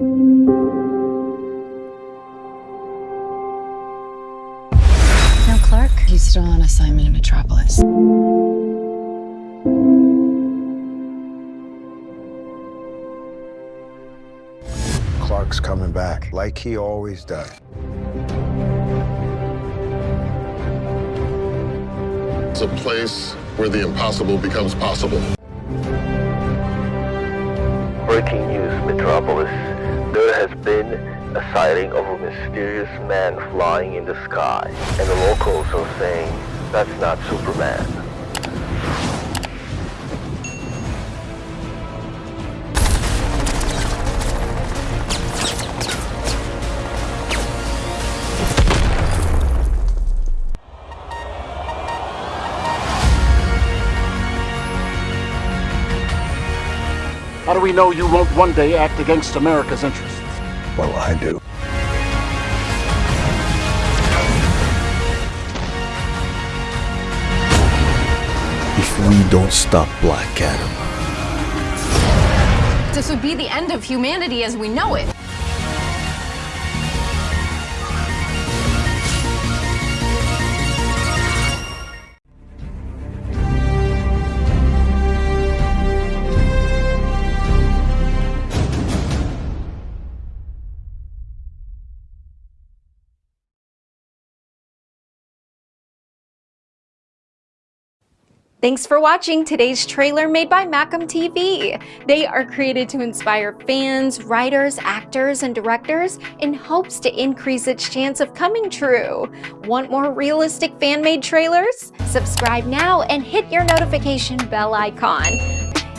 No, Clark? He's still on assignment in Metropolis. Clark's coming back, like he always does. It's a place where the impossible becomes possible. Breaking news, Metropolis. There has been a sighting of a mysterious man flying in the sky, and the locals are saying that's not Superman. How do we know you won't one day act against America's interests? Well, I do. If we don't stop Black Adam, This would be the end of humanity as we know it. Thanks for watching today's trailer made by Macam TV. They are created to inspire fans, writers, actors, and directors in hopes to increase its chance of coming true. Want more realistic fan-made trailers? Subscribe now and hit your notification bell icon.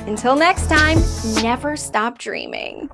Until next time, never stop dreaming.